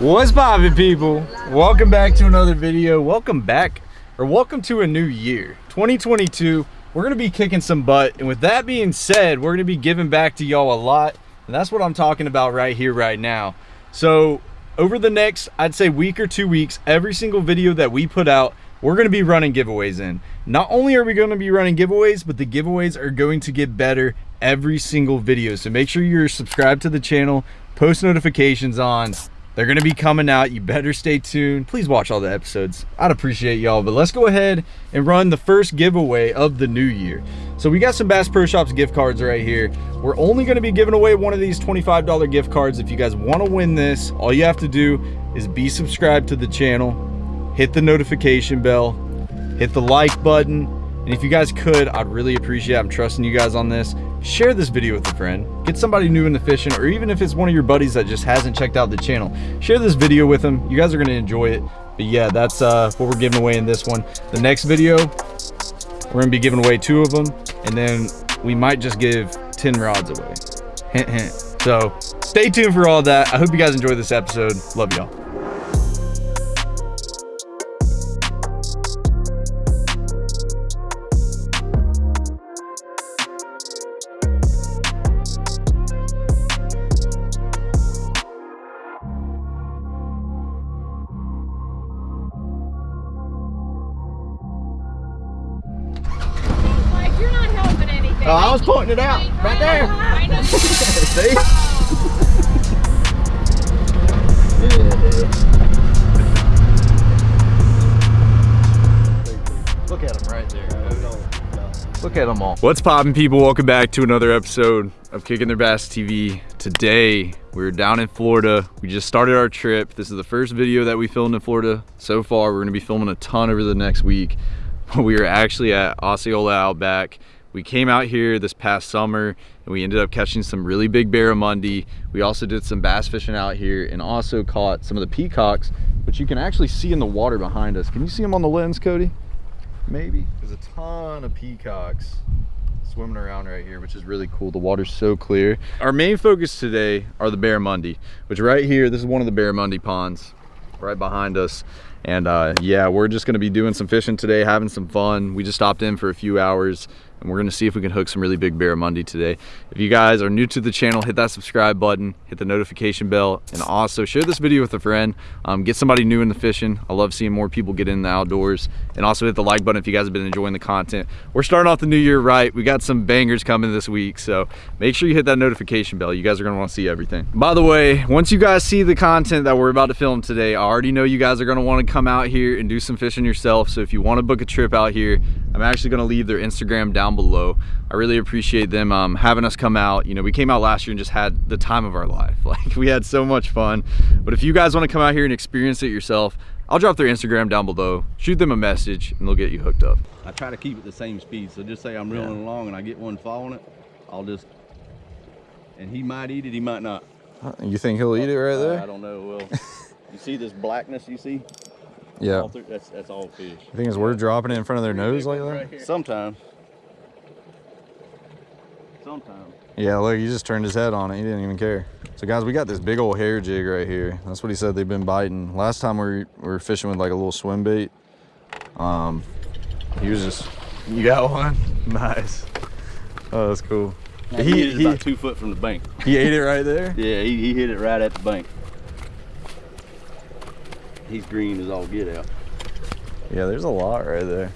What's poppin' people? Welcome back to another video. Welcome back, or welcome to a new year. 2022, we're gonna be kicking some butt. And with that being said, we're gonna be giving back to y'all a lot. And that's what I'm talking about right here, right now. So over the next, I'd say week or two weeks, every single video that we put out, we're gonna be running giveaways in. Not only are we gonna be running giveaways, but the giveaways are going to get better every single video. So make sure you're subscribed to the channel, post notifications on, they're gonna be coming out. You better stay tuned. Please watch all the episodes. I'd appreciate y'all. But let's go ahead and run the first giveaway of the new year. So we got some Bass Pro Shops gift cards right here. We're only gonna be giving away one of these $25 gift cards. If you guys wanna win this, all you have to do is be subscribed to the channel, hit the notification bell, hit the like button, and if you guys could, I'd really appreciate it. I'm trusting you guys on this. Share this video with a friend. Get somebody new into fishing or even if it's one of your buddies that just hasn't checked out the channel share this video with them. You guys are to enjoy it. But yeah that's uh, what we're giving away in this one. The next video we're to be giving away two of them and then we might just give 10 rods away. Hint hint. So stay tuned for all that. I hope you guys enjoy this episode. Love y'all Oh, I was pointing it out right there. See? Look at them right there. Look at them all. What's poppin' people? Welcome back to another episode of Kicking Their Bass TV. Today, we're down in Florida. We just started our trip. This is the first video that we filmed in Florida so far. We're gonna be filming a ton over the next week. We are actually at Osceola Outback we came out here this past summer and we ended up catching some really big barramundi. We also did some bass fishing out here and also caught some of the peacocks, which you can actually see in the water behind us. Can you see them on the lens, Cody? Maybe. There's a ton of peacocks swimming around right here, which is really cool. The water's so clear. Our main focus today are the barramundi, which right here, this is one of the barramundi ponds right behind us. And uh, yeah, we're just gonna be doing some fishing today, having some fun. We just stopped in for a few hours and we're gonna see if we can hook some really big barramundi today. If you guys are new to the channel, hit that subscribe button, hit the notification bell, and also share this video with a friend. Um, get somebody new in the fishing. I love seeing more people get in the outdoors. And also hit the like button if you guys have been enjoying the content. We're starting off the new year right. We got some bangers coming this week, so make sure you hit that notification bell. You guys are gonna wanna see everything. By the way, once you guys see the content that we're about to film today, I already know you guys are gonna wanna come out here and do some fishing yourself. So if you wanna book a trip out here, I'm actually gonna leave their Instagram down below. I really appreciate them um, having us come out. You know, we came out last year and just had the time of our life. Like we had so much fun. But if you guys wanna come out here and experience it yourself, I'll drop their Instagram down below. Shoot them a message and they'll get you hooked up. I try to keep it the same speed. So just say I'm reeling yeah. along and I get one following it, I'll just, and he might eat it, he might not. You think he'll eat it right there? I don't know. Well, you see this blackness you see? Yeah. Through, that's, that's all fish. The thing is, we're dropping it in front of their nose like that? Right Sometimes. Sometimes. Yeah, look, he just turned his head on it. He didn't even care. So guys, we got this big old hair jig right here. That's what he said they've been biting. Last time we were fishing with like a little swim bait. Um, he was just, you got one? Nice. Oh, that's cool. Now, he, he, he about two foot from the bank. He ate it right there? yeah, he, he hit it right at the bank. He's green as all get out. Yeah, there's a lot right there.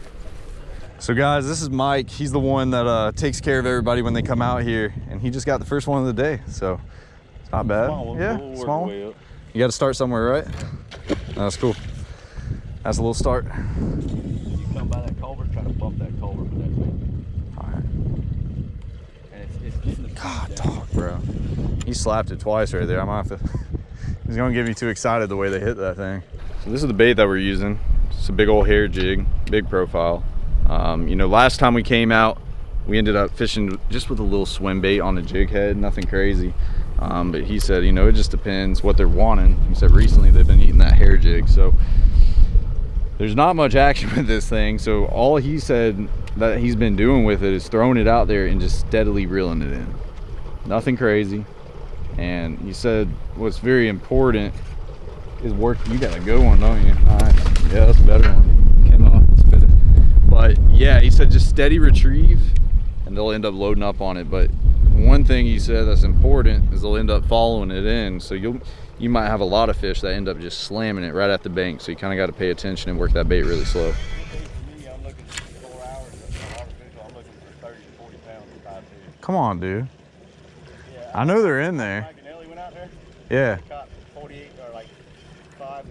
So guys, this is Mike. He's the one that uh, takes care of everybody when they come out here. And he just got the first one of the day. So it's not bad. Small yeah, we'll small one. You got to start somewhere, right? That's cool. That's a little start. You come by that culvert, try to bump that culvert with that thing. All right. And it's, it's God, dog, bro. He slapped it twice right there. I might have to... He's gonna get me too excited the way they hit that thing. So this is the bait that we're using. It's a big old hair jig, big profile. Um, you know, last time we came out, we ended up fishing just with a little swim bait on the jig head, nothing crazy. Um, but he said, you know, it just depends what they're wanting. He said recently they've been eating that hair jig. So there's not much action with this thing. So all he said that he's been doing with it is throwing it out there and just steadily reeling it in. Nothing crazy. And he said what's very important is working. You got a good one, don't you? Nice. Yeah, that's a better one. Cannot spit it. But yeah, he said just steady retrieve and they'll end up loading up on it. But one thing he said that's important is they'll end up following it in. So you'll you might have a lot of fish that end up just slamming it right at the bank. So you kind of got to pay attention and work that bait really slow. Come on, dude. Yeah, I know they're in there. Yeah.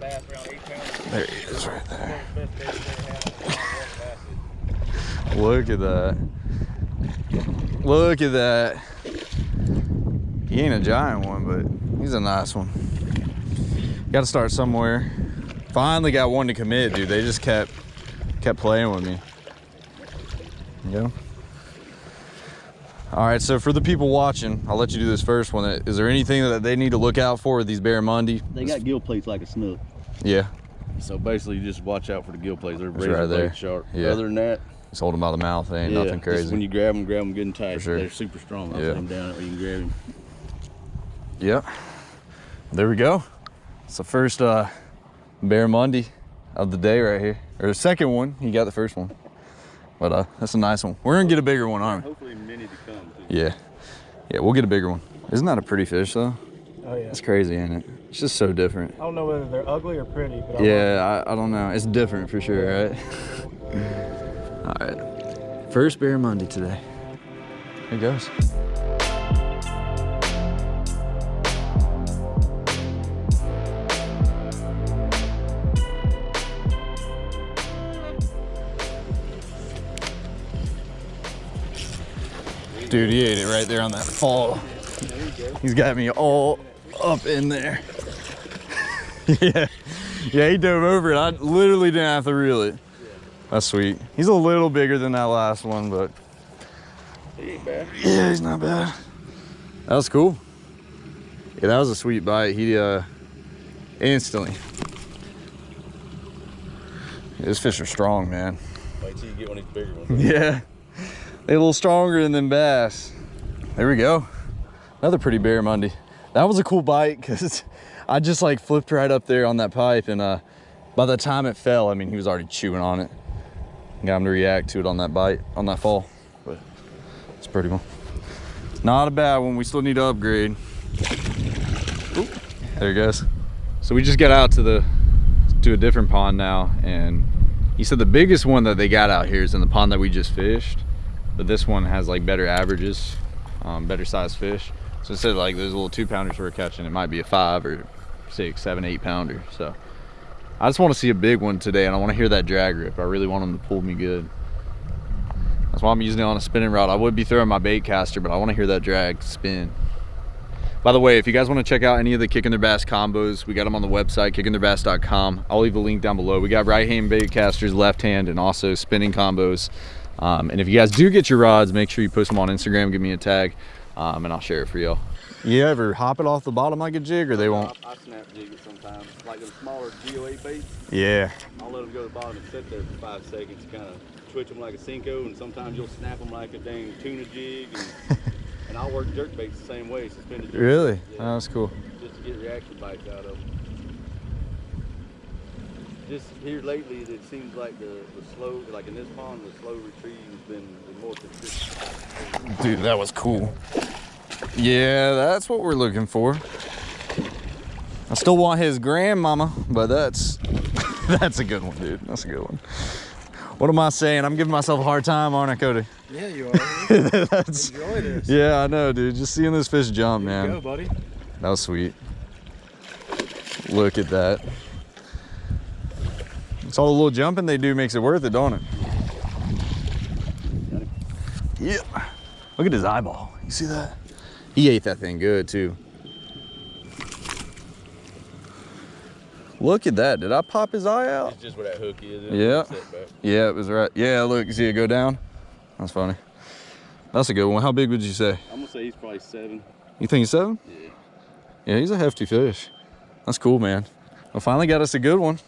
There he is right there. Look at that. Look at that. He ain't a giant one, but he's a nice one. Got to start somewhere. Finally got one to commit, dude. They just kept kept playing with me. Yeah. All right, so for the people watching, I'll let you do this first one. Is there anything that they need to look out for with these barramundi? They got gill plates like a snook. Yeah. So basically, you just watch out for the gill plates. They're razor right there. sharp. Yeah. Other than that, just hold them by the mouth. They ain't yeah, nothing crazy. when you grab them, grab them good and tight. Sure. They're super strong. I'll yeah. them down where you can grab them. Yep. There we go. It's the first uh, barramundi of the day right here. Or the second one. You got the first one. But uh, that's a nice one. We're gonna get a bigger one, aren't we? Hopefully many to come. Too. Yeah. Yeah, we'll get a bigger one. Isn't that a pretty fish though? Oh yeah. It's crazy, ain't it? It's just so different. I don't know whether they're ugly or pretty, but yeah, I, I, don't know. It's different for sure, right? All right, first barramundi today. Here goes. Dude, he ate it right there on that fall. He's got me all up in there. yeah, yeah, he dove over it. I literally didn't have to reel it. That's sweet. He's a little bigger than that last one, but he ain't bad. Yeah, he's not bad. That was cool. Yeah, that was a sweet bite. He uh instantly. Yeah, this fish are strong, man. Wait till you get one of these bigger ones. Yeah. A little stronger than bass. There we go. Another pretty barramundi. That was a cool bite because I just like flipped right up there on that pipe and uh by the time it fell, I mean, he was already chewing on it got him to react to it on that bite, on that fall. But it's pretty cool. Not a bad one. We still need to upgrade. Ooh, there he goes. So we just got out to the to a different pond now, and he said the biggest one that they got out here is in the pond that we just fished, but this one has like better averages, um, better size fish. So instead of like those little two pounders we're catching, it might be a five or six, seven, eight pounder. So I just want to see a big one today and I want to hear that drag rip. I really want them to pull me good. That's why I'm using it on a spinning rod. I would be throwing my bait caster, but I want to hear that drag spin. By the way, if you guys want to check out any of the Kicking Their Bass combos, we got them on the website, kickingtheirbass.com. I'll leave the link down below. We got right hand bait casters, left hand, and also spinning combos. Um, and if you guys do get your rods, make sure you post them on Instagram, give me a tag, um, and I'll share it for y'all. You ever hop it off the bottom like a jig or they won't? I, I snap jig it sometimes. Like the smaller GOA baits. Yeah. I'll let them go to the bottom and sit there for five seconds, kind of twitch them like a Senko, and sometimes you'll snap them like a dang tuna jig. And, and I'll work jerk baits the same way, suspended jerk Really? Yeah. Oh, that's cool. Just to get reaction bites out of them. Just here lately, it seems like the, the slow, like in this pond, the slow retrieve has been more consistent. Dude, that was cool. Yeah, that's what we're looking for. I still want his grandmama, but that's that's a good one, dude. That's a good one. What am I saying? I'm giving myself a hard time, aren't I, Cody? Yeah, you are. that's, Enjoy this. Yeah, I know, dude. Just seeing this fish jump, man. Go, buddy. That was sweet. Look at that. It's all the little jumping they do makes it worth it, don't it? Yeah. Look at his eyeball. You see that? He ate that thing good too. Look at that. Did I pop his eye out? It's just where that hook is. Yeah. Yeah, it was right. Yeah, look, see it go down? That's funny. That's a good one. How big would you say? I'm gonna say he's probably seven. You think he's seven? Yeah. Yeah, he's a hefty fish. That's cool, man. We finally got us a good one.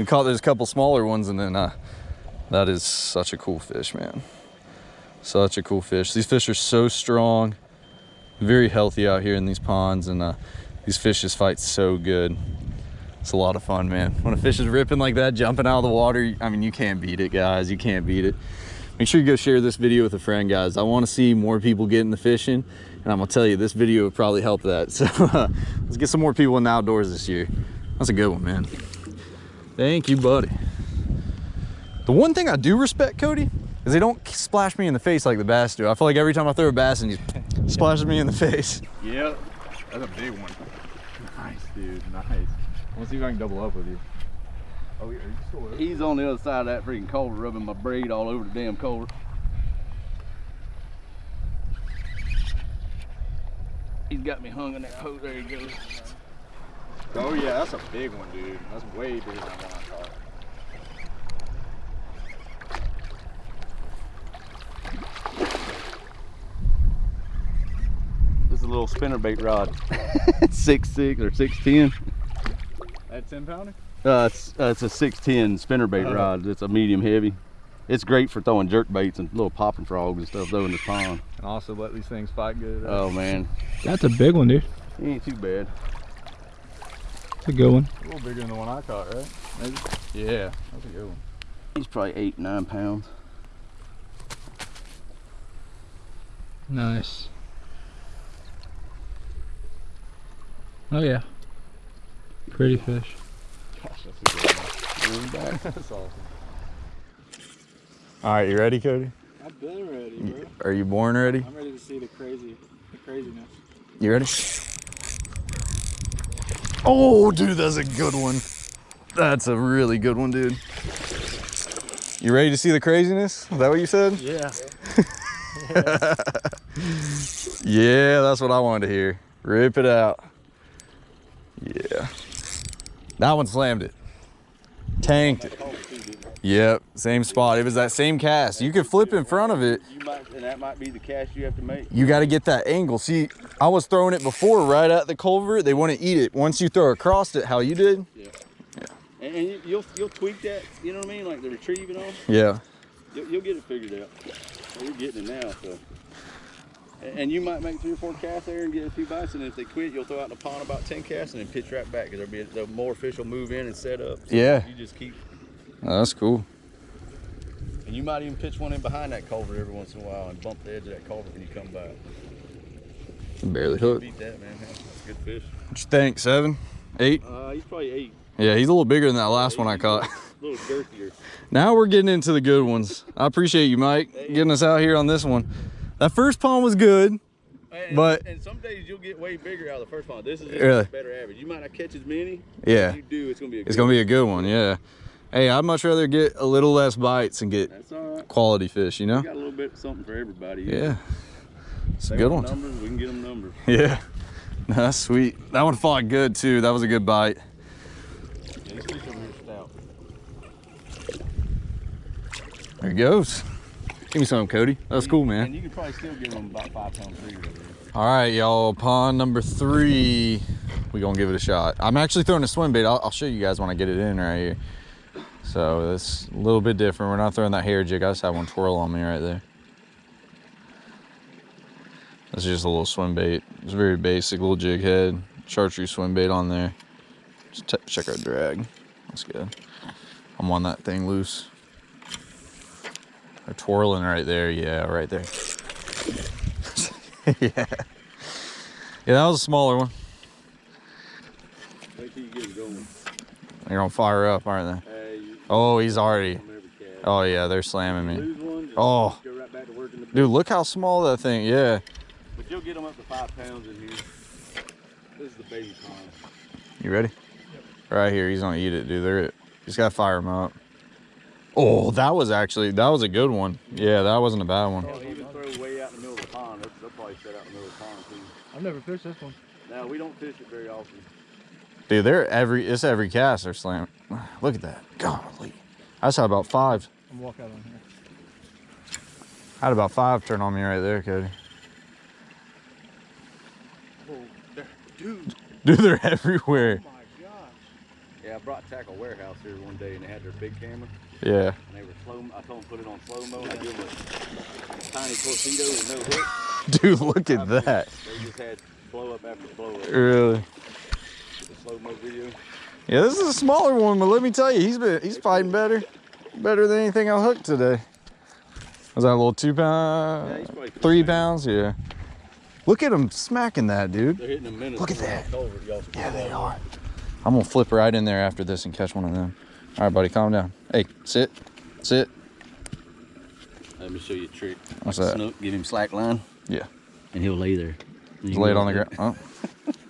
We caught there's a couple smaller ones and then uh, that is such a cool fish, man. Such a cool fish. These fish are so strong very healthy out here in these ponds and uh, these fish just fight so good. It's a lot of fun, man. When a fish is ripping like that, jumping out of the water, I mean, you can't beat it, guys. You can't beat it. Make sure you go share this video with a friend, guys. I want to see more people get into fishing, and I'm gonna tell you, this video would probably help that. So uh, let's get some more people in the outdoors this year. That's a good one, man. Thank you, buddy. The one thing I do respect, Cody, is they don't splash me in the face like the bass do. I feel like every time I throw a bass and he splashes me in the face. Yep. That's a big one. Nice, dude. Nice. I want to see if I can double up with you. Oh, are you still there? He's on the other side of that freaking culvert, rubbing my braid all over the damn culvert. He's got me hung in that hose. There he goes. Oh, yeah, that's a big one, dude. That's way bigger than the one I caught. This is a little spinnerbait rod. six six or six ten. That 10 pounder? Uh, it's, uh, it's a 610 spinnerbait Oh. rod. It's a medium heavy. It's great for throwing jerk baits and little popping frogs and stuff though in the pond. And also let these things fight good. Oh man, That's a big one, dude. he ain't too bad. It's a good one. a little bigger than the one I caught, right? Maybe? Yeah, that's a good one. He's probably eight, nine pounds. Nice. Oh yeah. Pretty fish. Gosh, that's a good one. that's awesome. All right, you ready, Cody? I've been ready, bro. Are you born ready? I'm ready to see the crazy, the craziness. You ready? Oh, dude, that's a good one. That's a really good one, dude. You ready to see the craziness? Is that what you said? Yeah. Yeah, that's what I wanted to hear. Rip it out. Yeah. That one slammed it. Tanked it. Yep, same spot. It was that same cast. You could flip in front of it. You might, and that might be the cast you have to make. You got to get that angle. See, I was throwing it before right at the culvert. They want to eat it. Once you throw across it, how you did? Yeah. And, and you, you'll you'll tweak that. You know what I mean? Like the retrieve and all. Yeah. You'll, you'll get it figured out. You're getting it now, so. And, and you might make three or four casts there and get a few bites, and if they quit, you'll throw out in the pond about ten casts and then pitch right back because there'll be the more fish will move in and set up. So Yeah. You just keep, Oh, that's cool. and you might even pitch one in behind that culvert every once in a while and bump the edge of that culvert when you come back. Barely hooked. Beat that, man. That's a good fish. What you think? Seven? Eight? Uh, he's probably eight. Yeah, he's a little bigger than that last one I caught. A little girthier. Now we're getting into the good ones. I appreciate you, Mike, getting us out here on this one. That first pond was good. And, But- and some days you'll get way bigger out of the first pond. This is just Really? a better average. You might not catch as many. Yeah. If you do, it's gonna be a It's gonna be a good one, yeah. Hey, I'd much rather get a little less bites and get right. quality fish, you know? We got a little bit of something for everybody. Yeah. It's a good one. Numbers, we can get them numbers. Yeah. That's sweet. That one fought good too. That was a good bite. Yeah, these fish over here stout. There he goes. Give me some, Cody. That's cool, And man. you can probably still get them about five over here. All right, y'all. Pond number three. We gonna give it a shot. I'm actually throwing a swim bait. I'll, I'll show you guys when I get it in right here. So it's a little bit different. We're not throwing that hair jig. I just have one twirl on me right there. This is just a little swim bait. It's very basic, little jig head, chartreuse swim bait on there. Just check our drag. That's good. I'm on that thing loose. They're twirling right there. Yeah, right there. yeah. Yeah, that was a smaller one. Wait till you get them going. They're gonna fire up, aren't they? Hey, you Oh, he's already. from every cast. Oh yeah, they're slamming me. Lose one, just Oh. go right back to working the Dude, look how small that thing. Yeah. But you'll get them up to five pounds in here. This is the baby pond. You ready? Right here. He's gonna eat it, dude. They're. Just gotta fire him up. Oh, that was actually that was a good one. Yeah, that wasn't a bad one. Oh, they'll even throw way out in the middle of the pond. They'll, they'll probably set out in the middle of the pond too. I've never fished this one. Now we don't fish it very often. Dude, they're every it's every cast they're slamming. Look at that. Golly. I just had about five. I'm gonna walk out on here. I had about five turn on me right there, Cody. Oh, dude. Dude, they're everywhere. Oh my gosh. Yeah, I brought Tackle Warehouse here one day and they had their big camera Yeah. and they were slow. I told them put it on slow mo and I give them a tiny torpedo with no hook. Dude, look at I mean, that. They just had blow up after blow up. Really? The slow mo video. Yeah, this is a smaller one, but let me tell you, he's been he's fighting better, better than anything I hooked today. Was that a little two pound, Yeah, he's probably three pounds? Yeah. Look at him smacking that, dude. They're hitting a minute. Look at that. Yeah, they are. I'm gonna flip right in there after this and catch one of them. All right, buddy, calm down. Hey, sit, sit. Let me show you a trick. What's Like that? Snook, give him slack line, Yeah, and he'll lay there. lay it on the ground. Oh.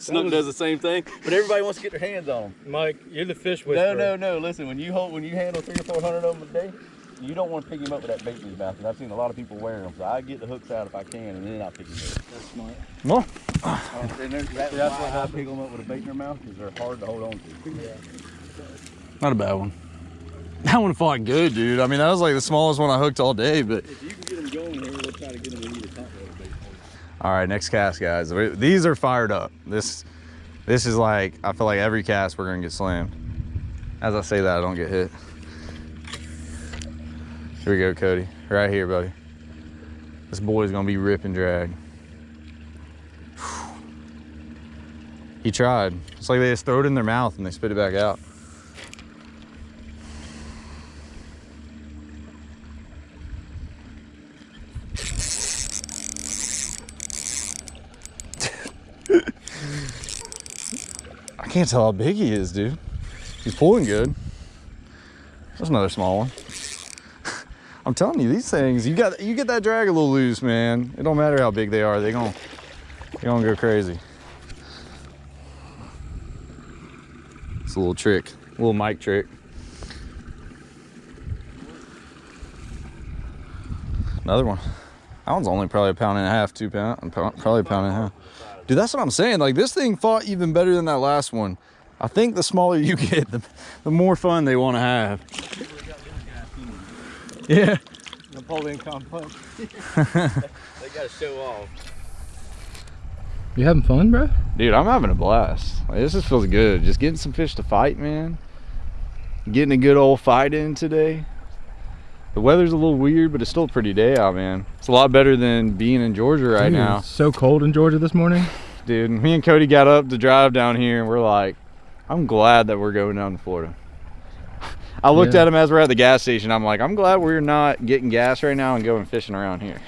Snook does the same thing, but everybody wants to get their hands on them. Mike, you're the fish with No, no, no. Listen, when you hold, when you handle three or four hundred of them a day, you don't want to pick him up with that bait in his mouth. Because I've seen a lot of people wearing them. So I get the hooks out if I can, and then I pick him up. That's smart. Well, And there's- that's That's why what I pick them up with a bait in their mouth because they're hard to hold on to. Yeah. not a bad one. That one fought good, dude. I mean, that was like the smallest one I hooked all day, but If you can get them going here, we'll try to get them in the top water bait. All right, next cast, guys. These are fired up. This, this is like I feel like every cast we're gonna get slammed. As I say that, I don't get hit. Here we go, Cody. Right here, buddy. This boy's gonna be rip and drag. He tried. It's like they just throw it in their mouth and they spit it back out. Can't tell how big he is, dude. He's pulling good. There's another small one. I'm telling you, these things, you got you get that drag a little loose, man. It don't matter how big they are, they gon' they gonna go crazy. It's a little trick, a little Mike trick. Another one. That one's only probably a pound and a half, two pound, probably a pound and a half. Dude, that's what I'm saying. Like this thing fought even better than that last one. I think the smaller you get, the, the more fun they want to have. Yeah. Napoleon complex. They got to show off. You having fun, bro? Dude, I'm having a blast. Like, this just feels good. Just getting some fish to fight, man. Getting a good old fight in today. The weather's a little weird, but it's still a pretty day out, man. It's a lot better than being in Georgia right Dude, now. it's So cold in Georgia this morning. Dude, me and Cody got up to drive down here and we're like, I'm glad that we're going down to Florida. I looked Yeah. at him as we're at the gas station. I'm like, I'm glad we're not getting gas right now and going fishing around here.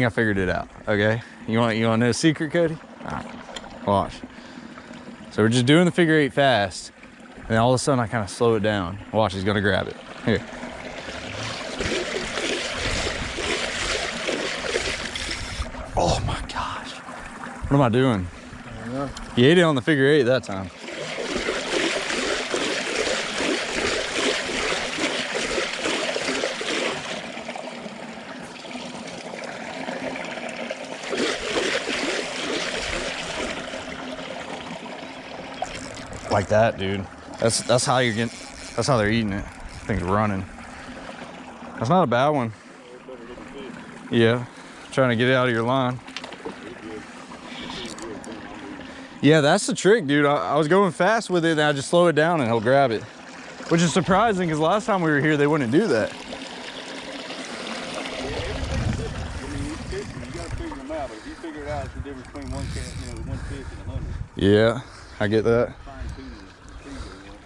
Think I figured it out. Okay. You want you want to know a secret, Cody? All right. Watch. So we're just doing the figure eight fast, and then all of a sudden I kind of slow it down. Watch, he's gonna grab it. Here. Oh my gosh. What am I doing? I don't know. He ate it on the figure eight that time. Like that, dude. That's that's how you're getting. That's how they're eating it. Thing's running. That's not a bad one. Yeah, trying to get it out of your line. Yeah, that's the trick, dude. I, I was going fast with it and I just slow it down and he'll grab it. Which is surprising because last time we were here, they wouldn't do that. Yeah, I get fish, you got to figure them out. But if you figure it out, it's the difference between one cat, you know, one fish and a hundred. Yeah, I get that. Fine tuning the finger, you know.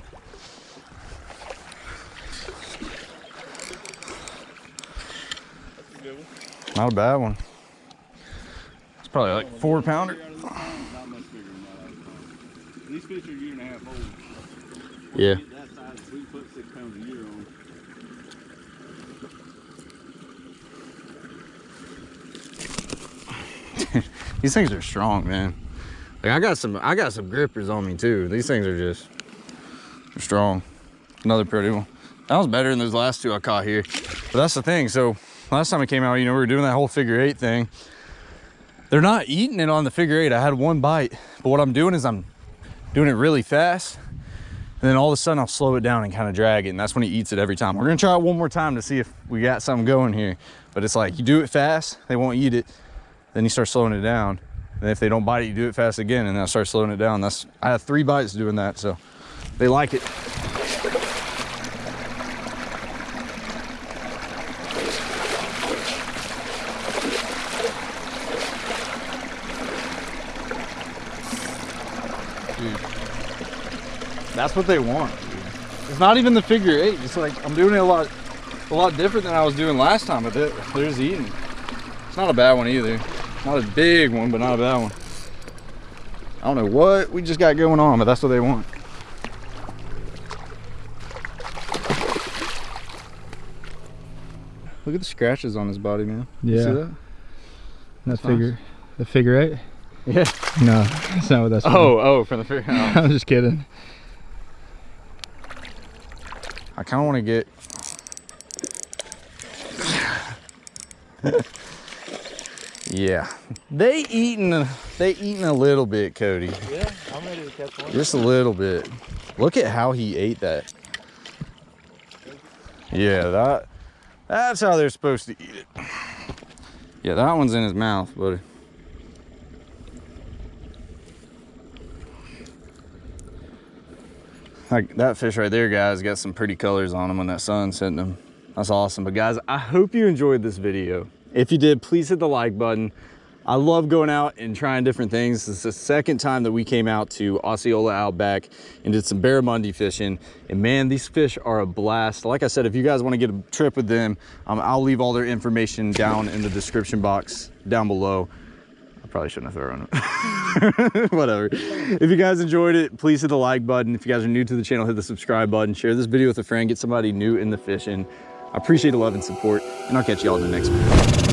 That's a good one. Not a bad one. It's probably like four pounder. Figure out of this time, Not much bigger than that. I would find. These fish are a year and a half old. Yeah. Get that size, we can put six pounds a year on. These things are strong, man. Like I got some, I got some grippers on me too. These things are just strong. Another pretty one. That was better than those last two I caught here. But that's the thing. So last time I came out, you know, we were doing that whole figure eight thing. They're not eating it on the figure eight. I had one bite, but what I'm doing is I'm doing it really fast. And then all of a sudden I'll slow it down and kind of drag it. And that's when he eats it every time. We're gonna try it one more time to see if we got something going here. But it's like, you do it fast, they won't eat it. Then you start slowing it down. And if they don't bite it, you do it fast again and then I start slowing it down. That's, I have three bites doing that. So they like it. Dude, that's what they want. It's not even the figure eight. It's like I'm doing it a lot, a lot different than I was doing last time. But just eating. It's not a bad one either. Not a big one, but not a bad one. I don't know what we just got going on, but that's what they want. Look at the scratches on his body, man. You see Yeah. that? That That's figure, the figure eight? Yeah. No, that's not what that's. from. Oh, oh, from the figure. oh. I'm just kidding. I kind of want to get. yeah, they eating. They eating a little bit, Cody. Yeah, I'm ready to catch one. Just a little bit. Look at how he ate that. Yeah, that. That's how they're supposed to eat it. Yeah, that one's in his mouth, buddy. Like that fish right there, guys, got some pretty colors on them when that sun's hitting them. That's awesome. But guys, I hope you enjoyed this video. If you did, please hit the like button. I love going out and trying different things. This is the second time that we came out to Osceola Outback and did some barramundi fishing. And man, these fish are a blast. Like I said, if you guys want to get a trip with them, um, I'll leave all their information down in the description box down below. Probably shouldn't have thrown it. Whatever. If you guys enjoyed it, please hit the like button. If you guys are new to the channel, hit the subscribe button. Share this video with a friend. Get somebody new in the fishing. I appreciate the love and support, and I'll catch y'all in the next video.